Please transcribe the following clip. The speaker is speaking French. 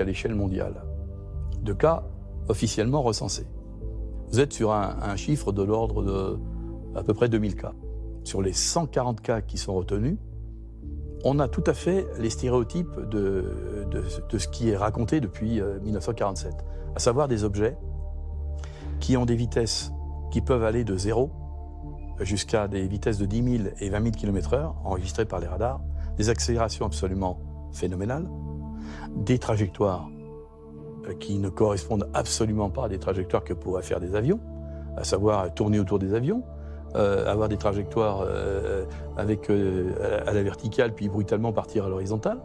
à l'échelle mondiale de cas officiellement recensés. Vous êtes sur un, chiffre de l'ordre de à peu près 2000 cas. Sur les 140 cas qui sont retenus, on a tout à fait les stéréotypes de, de, ce qui est raconté depuis 1947, à savoir des objets qui ont des vitesses qui peuvent aller de 0 jusqu'à des vitesses de 10 000 et 20 000 km/h enregistrées par les radars, des accélérations absolument phénoménales, des trajectoires euh, qui ne correspondent absolument pas à des trajectoires que pourraient faire des avions, à savoir tourner autour des avions, euh, avoir des trajectoires euh, à la verticale puis brutalement partir à l'horizontale.